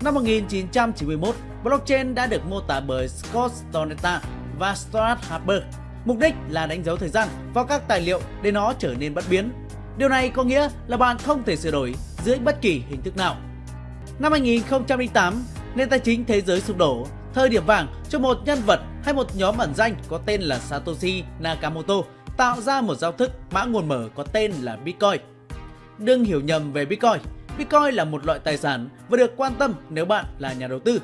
Năm 1991, blockchain đã được mô tả bởi Scott Stornetta và Stuart Harper. Mục đích là đánh dấu thời gian vào các tài liệu để nó trở nên bất biến. Điều này có nghĩa là bạn không thể sửa đổi dưới bất kỳ hình thức nào. Năm 2008, nền tài chính thế giới sụp đổ, thời điểm vàng cho một nhân vật hay một nhóm ẩn danh có tên là Satoshi Nakamoto tạo ra một giao thức mã nguồn mở có tên là Bitcoin. Đừng hiểu nhầm về Bitcoin, Bitcoin là một loại tài sản và được quan tâm nếu bạn là nhà đầu tư.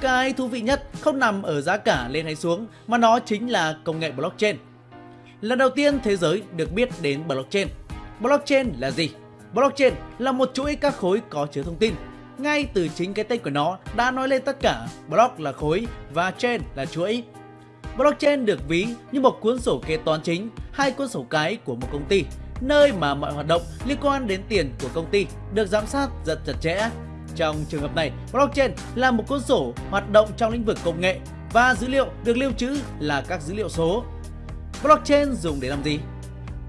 Cái thú vị nhất không nằm ở giá cả lên hay xuống mà nó chính là công nghệ blockchain. Lần đầu tiên thế giới được biết đến blockchain. Blockchain là gì? Blockchain là một chuỗi các khối có chứa thông tin. Ngay từ chính cái tên của nó đã nói lên tất cả. Block là khối và chain là chuỗi. Blockchain được ví như một cuốn sổ kế toán chính, hay cuốn sổ cái của một công ty nơi mà mọi hoạt động liên quan đến tiền của công ty được giám sát rất chặt chẽ. Trong trường hợp này, blockchain là một cuốn sổ hoạt động trong lĩnh vực công nghệ và dữ liệu được lưu trữ là các dữ liệu số. Blockchain dùng để làm gì?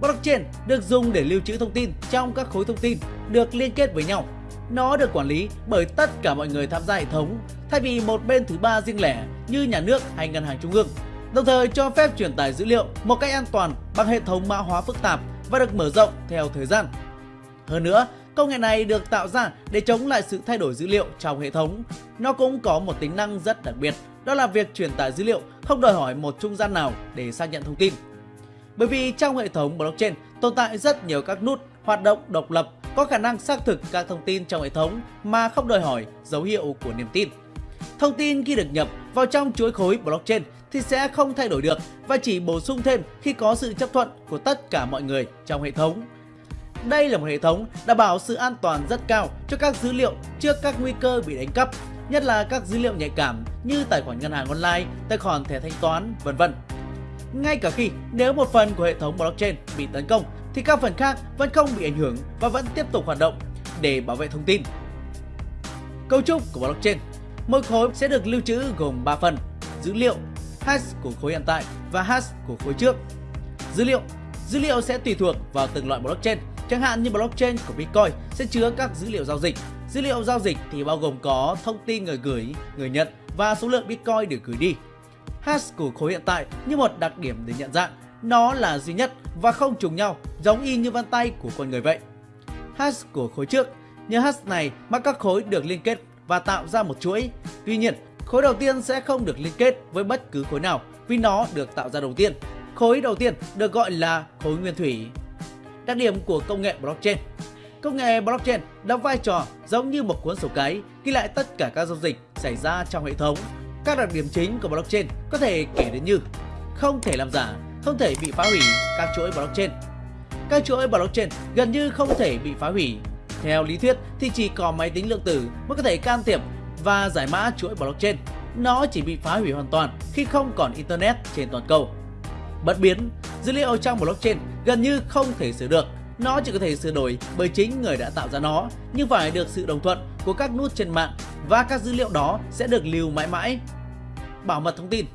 Blockchain được dùng để lưu trữ thông tin trong các khối thông tin được liên kết với nhau. Nó được quản lý bởi tất cả mọi người tham gia hệ thống thay vì một bên thứ ba riêng lẻ như nhà nước hay ngân hàng trung ương. Đồng thời cho phép truyền tải dữ liệu một cách an toàn bằng hệ thống mã hóa phức tạp và được mở rộng theo thời gian. Hơn nữa, công nghệ này được tạo ra để chống lại sự thay đổi dữ liệu trong hệ thống. Nó cũng có một tính năng rất đặc biệt, đó là việc truyền tải dữ liệu không đòi hỏi một trung gian nào để xác nhận thông tin. Bởi vì trong hệ thống blockchain tồn tại rất nhiều các nút hoạt động độc lập có khả năng xác thực các thông tin trong hệ thống mà không đòi hỏi dấu hiệu của niềm tin. Thông tin khi được nhập vào trong chuỗi khối blockchain thì sẽ không thay đổi được và chỉ bổ sung thêm khi có sự chấp thuận của tất cả mọi người trong hệ thống. Đây là một hệ thống đảm bảo sự an toàn rất cao cho các dữ liệu trước các nguy cơ bị đánh cắp, nhất là các dữ liệu nhạy cảm như tài khoản ngân hàng online, tài khoản thẻ thanh toán, vân vân. Ngay cả khi nếu một phần của hệ thống blockchain bị tấn công thì các phần khác vẫn không bị ảnh hưởng và vẫn tiếp tục hoạt động để bảo vệ thông tin. Cấu trúc của blockchain Mỗi khối sẽ được lưu trữ gồm 3 phần: dữ liệu, hash của khối hiện tại và hash của khối trước. Dữ liệu Dữ liệu sẽ tùy thuộc vào từng loại blockchain. Chẳng hạn như blockchain của Bitcoin sẽ chứa các dữ liệu giao dịch. Dữ liệu giao dịch thì bao gồm có thông tin người gửi, người nhận và số lượng Bitcoin được gửi đi. Hash của khối hiện tại như một đặc điểm để nhận dạng, nó là duy nhất và không trùng nhau, giống y như vân tay của con người vậy. Hash của khối trước, nhờ hash này mà các khối được liên kết và tạo ra một chuỗi. Tuy nhiên, khối đầu tiên sẽ không được liên kết với bất cứ khối nào vì nó được tạo ra đầu tiên. Khối đầu tiên được gọi là khối nguyên thủy. Đặc điểm của công nghệ blockchain Công nghệ blockchain đóng vai trò giống như một cuốn sổ cái ghi lại tất cả các giao dịch xảy ra trong hệ thống. Các đặc điểm chính của blockchain có thể kể đến như không thể làm giả, không thể bị phá hủy các chuỗi blockchain. Các chuỗi blockchain gần như không thể bị phá hủy theo lý thuyết thì chỉ có máy tính lượng tử mới có thể can thiệp và giải mã chuỗi blockchain. Nó chỉ bị phá hủy hoàn toàn khi không còn Internet trên toàn cầu. Bất biến, dữ liệu trong blockchain gần như không thể sửa được. Nó chỉ có thể sửa đổi bởi chính người đã tạo ra nó, nhưng phải được sự đồng thuận của các nút trên mạng và các dữ liệu đó sẽ được lưu mãi mãi. Bảo mật thông tin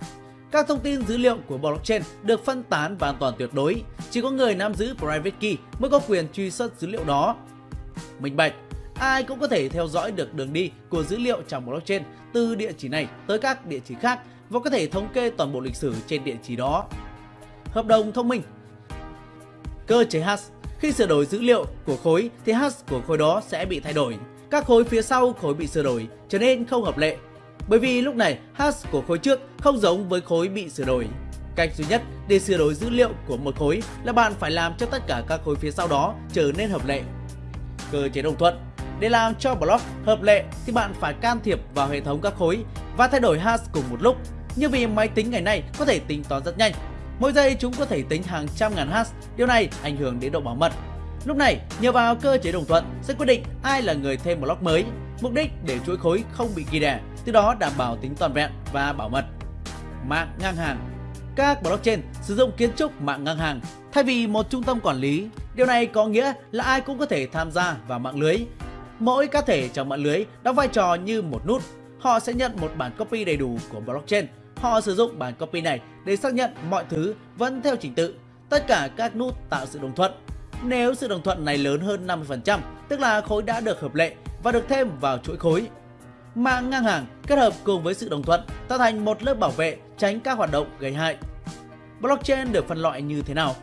các thông tin dữ liệu của blockchain được phân tán và an toàn tuyệt đối. Chỉ có người nắm giữ private key mới có quyền truy xuất dữ liệu đó minh bạch. Ai cũng có thể theo dõi được đường đi của dữ liệu trong blockchain từ địa chỉ này tới các địa chỉ khác và có thể thống kê toàn bộ lịch sử trên địa chỉ đó. Hợp đồng thông minh Cơ chế hash Khi sửa đổi dữ liệu của khối thì hash của khối đó sẽ bị thay đổi. Các khối phía sau khối bị sửa đổi, trở nên không hợp lệ. Bởi vì lúc này hash của khối trước không giống với khối bị sửa đổi. Cách duy nhất để sửa đổi dữ liệu của một khối là bạn phải làm cho tất cả các khối phía sau đó trở nên hợp lệ cơ chế đồng thuận. Để làm cho block hợp lệ thì bạn phải can thiệp vào hệ thống các khối và thay đổi hash cùng một lúc. Như vì máy tính ngày nay có thể tính toán rất nhanh. Mỗi giây chúng có thể tính hàng trăm ngàn hash, điều này ảnh hưởng đến độ bảo mật. Lúc này, nhờ vào cơ chế đồng thuận sẽ quyết định ai là người thêm block mới, mục đích để chuỗi khối không bị ghi đẻ, từ đó đảm bảo tính toàn vẹn và bảo mật. Mạng ngang hàng Các blockchain sử dụng kiến trúc mạng ngang hàng thay vì một trung tâm quản lý Điều này có nghĩa là ai cũng có thể tham gia vào mạng lưới. Mỗi cá thể trong mạng lưới đóng vai trò như một nút. Họ sẽ nhận một bản copy đầy đủ của blockchain. Họ sử dụng bản copy này để xác nhận mọi thứ vẫn theo trình tự. Tất cả các nút tạo sự đồng thuận. Nếu sự đồng thuận này lớn hơn 50%, tức là khối đã được hợp lệ và được thêm vào chuỗi khối. mạng ngang hàng kết hợp cùng với sự đồng thuận tạo thành một lớp bảo vệ tránh các hoạt động gây hại. Blockchain được phân loại như thế nào?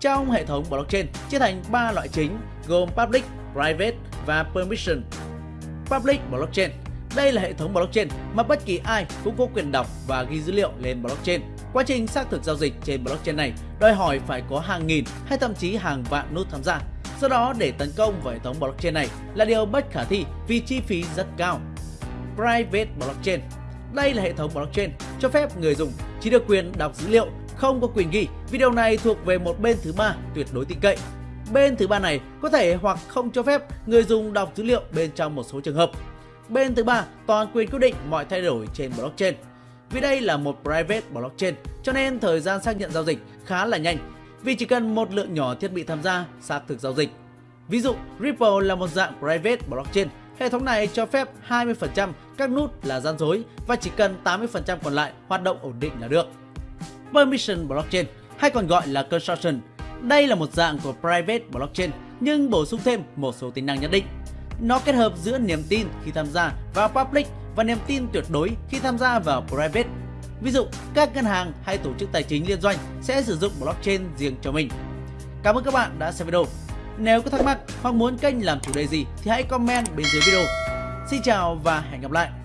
Trong hệ thống blockchain chia thành 3 loại chính gồm public, private và permission. Public blockchain đây là hệ thống blockchain mà bất kỳ ai cũng có quyền đọc và ghi dữ liệu lên blockchain. Quá trình xác thực giao dịch trên blockchain này đòi hỏi phải có hàng nghìn hay thậm chí hàng vạn nút tham gia. Do đó để tấn công vào hệ thống blockchain này là điều bất khả thi vì chi phí rất cao. Private blockchain đây là hệ thống blockchain cho phép người dùng chỉ được quyền đọc dữ liệu, không có quyền ghi. Video này thuộc về một bên thứ ba tuyệt đối tin cậy. Bên thứ ba này có thể hoặc không cho phép người dùng đọc dữ liệu bên trong một số trường hợp. Bên thứ ba toàn quyền quyết định mọi thay đổi trên blockchain. Vì đây là một private blockchain cho nên thời gian xác nhận giao dịch khá là nhanh vì chỉ cần một lượng nhỏ thiết bị tham gia xác thực giao dịch. Ví dụ, Ripple là một dạng private blockchain. Hệ thống này cho phép 20% các nút là gian dối và chỉ cần 80% còn lại hoạt động ổn định là được. Permission blockchain hay còn gọi là consortium. Đây là một dạng của private blockchain nhưng bổ sung thêm một số tính năng nhất định. Nó kết hợp giữa niềm tin khi tham gia vào public và niềm tin tuyệt đối khi tham gia vào private. Ví dụ, các ngân hàng hay tổ chức tài chính liên doanh sẽ sử dụng blockchain riêng cho mình. Cảm ơn các bạn đã xem video. Nếu có thắc mắc hoặc muốn kênh làm chủ đề gì thì hãy comment bên dưới video. Xin chào và hẹn gặp lại!